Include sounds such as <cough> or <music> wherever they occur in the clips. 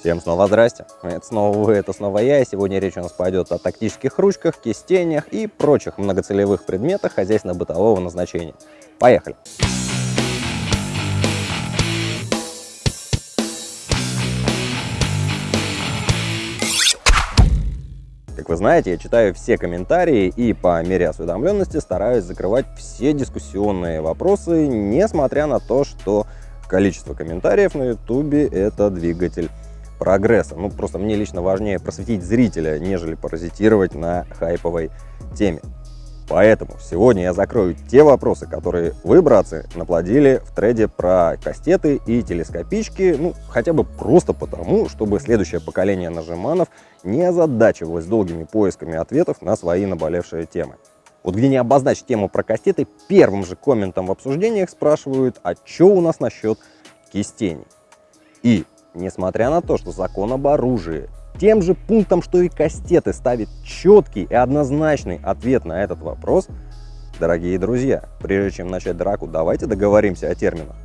Всем снова здрасте, это снова вы, это снова я, и сегодня речь у нас пойдет о тактических ручках, кистенях и прочих многоцелевых предметах хозяйственно-бытового назначения. Поехали! Как вы знаете, я читаю все комментарии и по мере осведомленности стараюсь закрывать все дискуссионные вопросы, несмотря на то, что количество комментариев на ютубе это двигатель прогресса. Ну, просто мне лично важнее просветить зрителя, нежели паразитировать на хайповой теме. Поэтому сегодня я закрою те вопросы, которые вы, братцы, наплодили в треде про кастеты и телескопички, ну, хотя бы просто потому, чтобы следующее поколение нажиманов не озадачивалось долгими поисками ответов на свои наболевшие темы. Вот где не обозначить тему про кастеты, первым же комментом в обсуждениях спрашивают, а что у нас насчет кистеней? И Несмотря на то, что закон об оружии тем же пунктом, что и кастеты, ставит четкий и однозначный ответ на этот вопрос, дорогие друзья, прежде чем начать драку, давайте договоримся о терминах.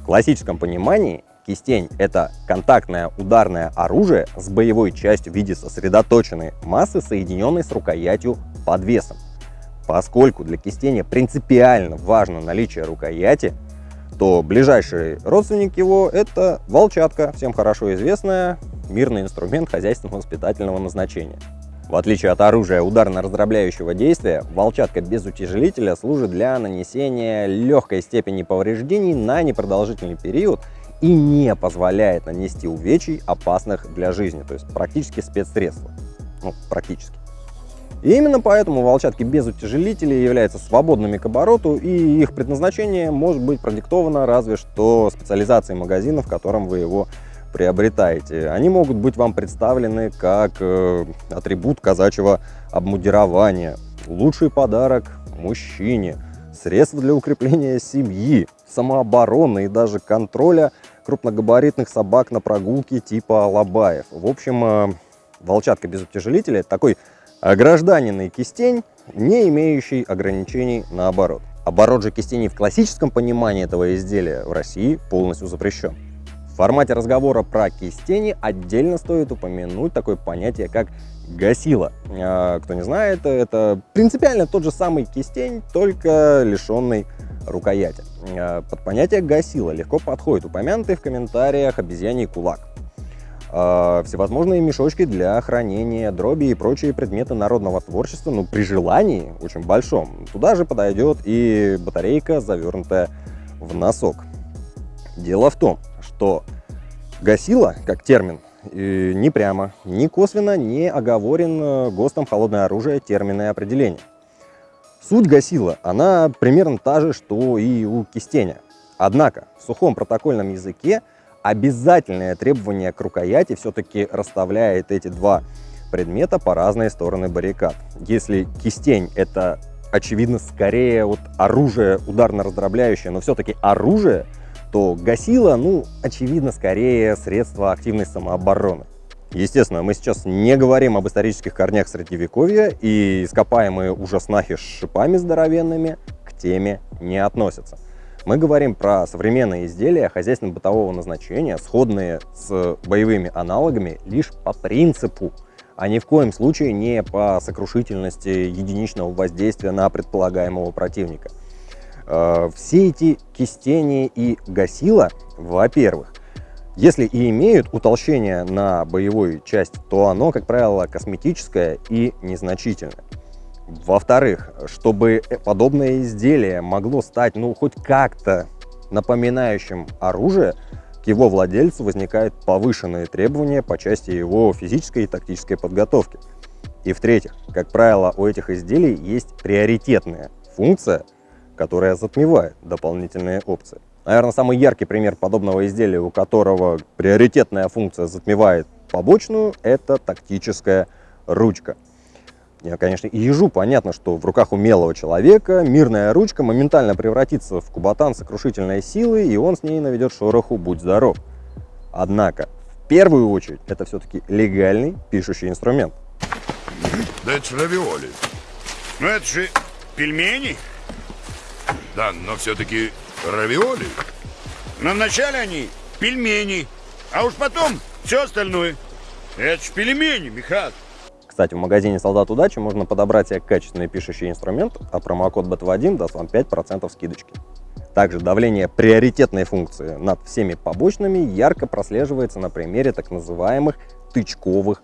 В классическом понимании кистень – это контактное ударное оружие с боевой частью в виде сосредоточенной массы, соединенной с рукоятью под весом. Поскольку для кистения принципиально важно наличие рукояти, то ближайший родственник его – это волчатка, всем хорошо известная, мирный инструмент хозяйственно-воспитательного назначения. В отличие от оружия ударно-раздробляющего действия, волчатка без утяжелителя служит для нанесения легкой степени повреждений на непродолжительный период и не позволяет нанести увечий, опасных для жизни, то есть практически спецсредства. Ну, практически. И именно поэтому волчатки без утяжелителей являются свободными к обороту, и их предназначение может быть продиктовано разве что специализацией магазина, в котором вы его приобретаете. Они могут быть вам представлены как э, атрибут казачьего обмундирования, лучший подарок мужчине, средство для укрепления семьи, самообороны и даже контроля крупногабаритных собак на прогулке типа лабаев. В общем, э, волчатка без утяжелителя – это такой а гражданин кистень, не имеющий ограничений наоборот. Оборот же кистеней в классическом понимании этого изделия в России полностью запрещен. В формате разговора про кистени отдельно стоит упомянуть такое понятие, как гасила. А, кто не знает, это принципиально тот же самый кистень, только лишенный рукояти. А, под понятие гасила легко подходит упомянутый в комментариях обезьяний кулак. А, всевозможные мешочки для хранения дроби и прочие предметы народного творчества, ну, при желании очень большом. Туда же подойдет и батарейка, завернутая в носок. Дело в том, что гасила, как термин, ни прямо, ни косвенно не оговорен ГОСТом холодное оружие термины определения. Суть гасила, она примерно та же, что и у кистеня. Однако в сухом протокольном языке обязательное требование к рукояти все-таки расставляет эти два предмета по разные стороны баррикад. Если кистень — это, очевидно, скорее вот оружие ударно-раздробляющее, но все-таки оружие, то гасило, ну, очевидно, скорее средство активной самообороны. Естественно, мы сейчас не говорим об исторических корнях Средневековья, и ископаемые ужаснахи с шипами здоровенными к теме не относятся. Мы говорим про современные изделия хозяйственно-бытового назначения, сходные с боевыми аналогами лишь по принципу, а ни в коем случае не по сокрушительности единичного воздействия на предполагаемого противника. Э, все эти кистени и гасила, во-первых, если и имеют утолщение на боевую часть, то оно, как правило, косметическое и незначительное. Во-вторых, чтобы подобное изделие могло стать, ну, хоть как-то напоминающим оружие, к его владельцу возникают повышенные требования по части его физической и тактической подготовки. И в-третьих, как правило, у этих изделий есть приоритетная функция, которая затмевает дополнительные опции. Наверное, самый яркий пример подобного изделия, у которого приоритетная функция затмевает побочную, это тактическая ручка. Я, конечно, и ежу понятно, что в руках умелого человека мирная ручка моментально превратится в кубатан сокрушительной силы, и он с ней наведет шороху «Будь здоров». Однако, в первую очередь, это все-таки легальный пишущий инструмент. Да это же равиоли. Ну это же пельмени. Да, но все-таки равиоли. Но вначале они пельмени, а уж потом все остальное. Это ж пельмени, Михат. Кстати, в магазине «Солдат удачи» можно подобрать себе качественный пишущий инструмент, а промокод BETV1 даст вам 5% скидочки. Также давление приоритетной функции над всеми побочными ярко прослеживается на примере так называемых тычковых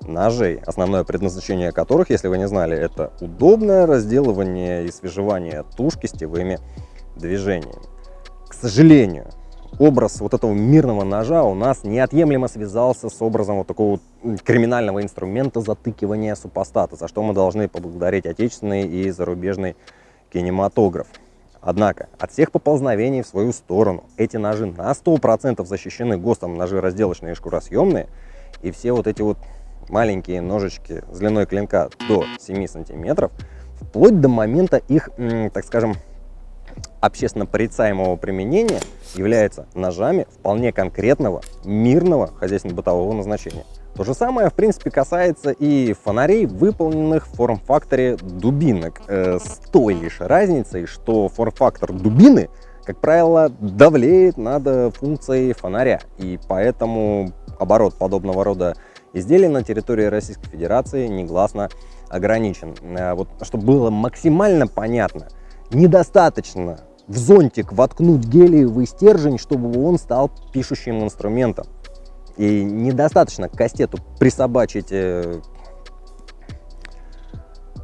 ножей, основное предназначение которых, если вы не знали, это удобное разделывание и свежевание тушки сетевыми движениями. К сожалению, образ вот этого мирного ножа у нас неотъемлемо связался с образом вот такого криминального инструмента затыкивания супостата, за что мы должны поблагодарить отечественный и зарубежный кинематограф. Однако от всех поползновений в свою сторону эти ножи на 100% защищены ГОСТом ножи разделочные и шкуросъемные, и все вот эти вот маленькие ножички с длиной клинка до 7 сантиметров, вплоть до момента их, так скажем, общественно порицаемого применения являются ножами вполне конкретного, мирного хозяйственно-бытового назначения. То же самое, в принципе, касается и фонарей, выполненных в форм-факторе дубинок, э, с той лишь разницей, что форм-фактор дубины, как правило, давлеет над функцией фонаря, и поэтому оборот подобного рода изделий на территории Российской Федерации негласно ограничен. Э, вот, чтобы было максимально понятно, недостаточно в зонтик воткнуть гелиевый стержень, чтобы он стал пишущим инструментом. И недостаточно к кастету присобачить э,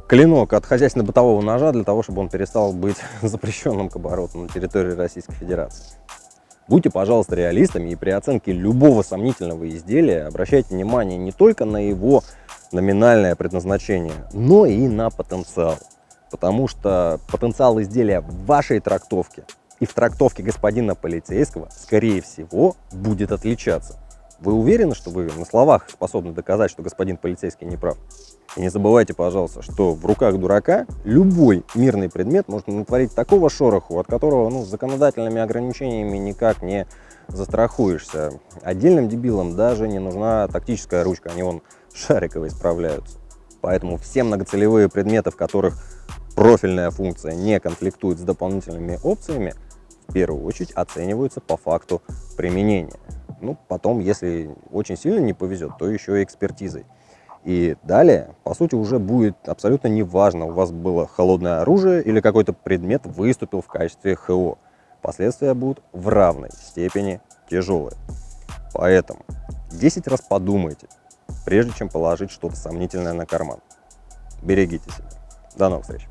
клинок от хозяйственно-бытового ножа для того, чтобы он перестал быть <laughs> запрещенным к обороту на территории Российской Федерации. Будьте, пожалуйста, реалистами и при оценке любого сомнительного изделия обращайте внимание не только на его номинальное предназначение, но и на потенциал. Потому что потенциал изделия в вашей трактовке и в трактовке господина полицейского, скорее всего, будет отличаться. Вы уверены, что вы на словах способны доказать, что господин полицейский не прав? И не забывайте, пожалуйста, что в руках дурака любой мирный предмет может натворить такого шороху, от которого ну, законодательными ограничениями никак не застрахуешься. Отдельным дебилам даже не нужна тактическая ручка, они вон шариковые справляются. Поэтому все многоцелевые предметы, в которых профильная функция не конфликтует с дополнительными опциями, в первую очередь оцениваются по факту применения. Ну, потом, если очень сильно не повезет, то еще и экспертизой. И далее, по сути, уже будет абсолютно неважно, у вас было холодное оружие или какой-то предмет выступил в качестве ХО. Последствия будут в равной степени тяжелые. Поэтому 10 раз подумайте, прежде чем положить что-то сомнительное на карман. Берегите себя. До новых встреч.